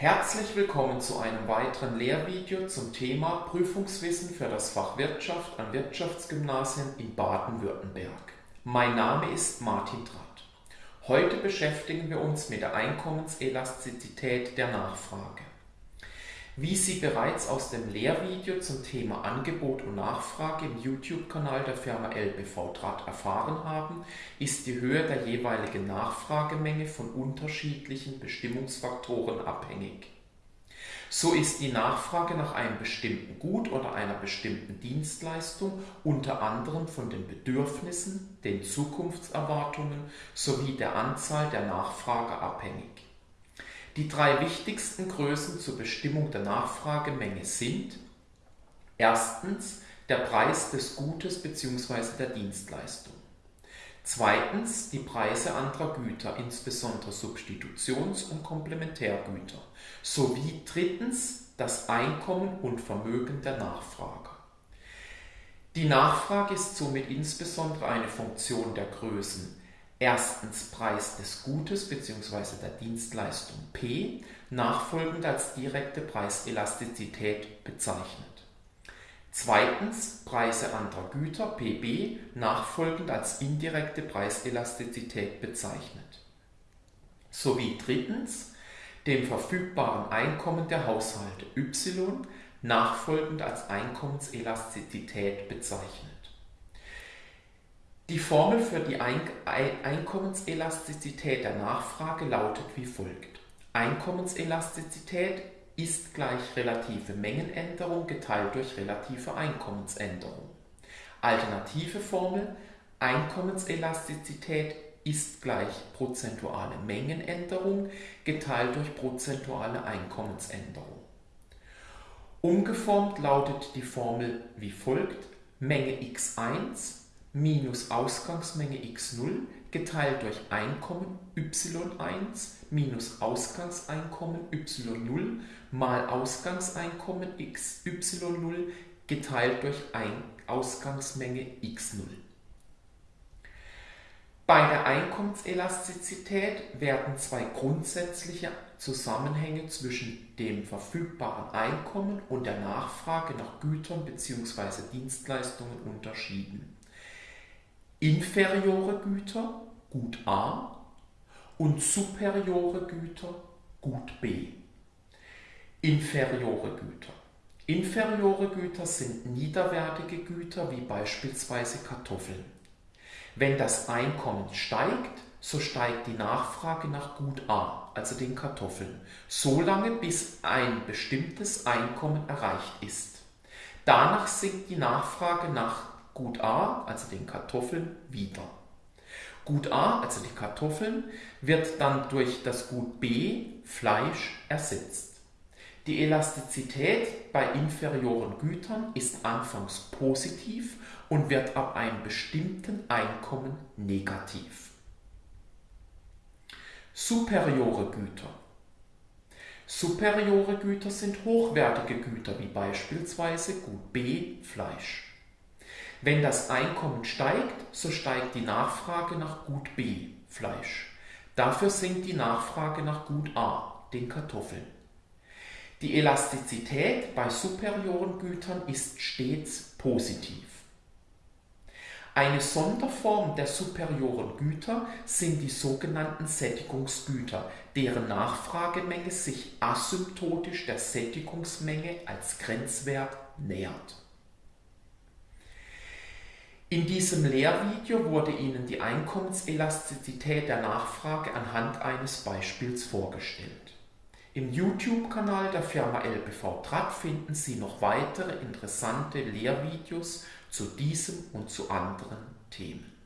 Herzlich willkommen zu einem weiteren Lehrvideo zum Thema Prüfungswissen für das Fach Wirtschaft an Wirtschaftsgymnasien in Baden-Württemberg. Mein Name ist Martin Drath. Heute beschäftigen wir uns mit der Einkommenselastizität der Nachfrage. Wie Sie bereits aus dem Lehrvideo zum Thema Angebot und Nachfrage im YouTube-Kanal der Firma LBV Draht erfahren haben, ist die Höhe der jeweiligen Nachfragemenge von unterschiedlichen Bestimmungsfaktoren abhängig. So ist die Nachfrage nach einem bestimmten Gut oder einer bestimmten Dienstleistung unter anderem von den Bedürfnissen, den Zukunftserwartungen sowie der Anzahl der Nachfrage abhängig. Die drei wichtigsten Größen zur Bestimmung der Nachfragemenge sind erstens der Preis des Gutes bzw. der Dienstleistung. Zweitens die Preise anderer Güter, insbesondere Substitutions- und Komplementärgüter. Sowie drittens das Einkommen und Vermögen der Nachfrager. Die Nachfrage ist somit insbesondere eine Funktion der Größen erstens Preis des Gutes bzw. der Dienstleistung P, nachfolgend als direkte Preiselastizität bezeichnet. Zweitens Preise anderer Güter PB, nachfolgend als indirekte Preiselastizität bezeichnet. Sowie drittens dem verfügbaren Einkommen der Haushalte Y, nachfolgend als Einkommenselastizität bezeichnet. Die Formel für die Einkommenselastizität der Nachfrage lautet wie folgt. Einkommenselastizität ist gleich relative Mengenänderung geteilt durch relative Einkommensänderung. Alternative Formel Einkommenselastizität ist gleich prozentuale Mengenänderung geteilt durch prozentuale Einkommensänderung. Umgeformt lautet die Formel wie folgt Menge x1 minus Ausgangsmenge x0 geteilt durch Einkommen y1 minus Ausgangseinkommen y0 mal Ausgangseinkommen xy0 geteilt durch Ein Ausgangsmenge x0. Bei der Einkommenselastizität werden zwei grundsätzliche Zusammenhänge zwischen dem verfügbaren Einkommen und der Nachfrage nach Gütern bzw. Dienstleistungen unterschieden inferiore Güter, Gut A, und superiore Güter, Gut B. Inferiore Güter. Inferiore Güter sind niederwertige Güter wie beispielsweise Kartoffeln. Wenn das Einkommen steigt, so steigt die Nachfrage nach Gut A, also den Kartoffeln, so lange bis ein bestimmtes Einkommen erreicht ist. Danach sinkt die Nachfrage nach Gut A, also den Kartoffeln, wieder. Gut A, also die Kartoffeln, wird dann durch das Gut B, Fleisch, ersetzt. Die Elastizität bei inferioren Gütern ist anfangs positiv und wird ab einem bestimmten Einkommen negativ. Superiore Güter. Superiore Güter sind hochwertige Güter wie beispielsweise Gut B, Fleisch. Wenn das Einkommen steigt, so steigt die Nachfrage nach Gut B, Fleisch. Dafür sinkt die Nachfrage nach Gut A, den Kartoffeln. Die Elastizität bei superioren Gütern ist stets positiv. Eine Sonderform der superioren Güter sind die sogenannten Sättigungsgüter, deren Nachfragemenge sich asymptotisch der Sättigungsmenge als Grenzwert nähert. In diesem Lehrvideo wurde Ihnen die Einkommenselastizität der Nachfrage anhand eines Beispiels vorgestellt. Im YouTube-Kanal der Firma LBV Tratt finden Sie noch weitere interessante Lehrvideos zu diesem und zu anderen Themen.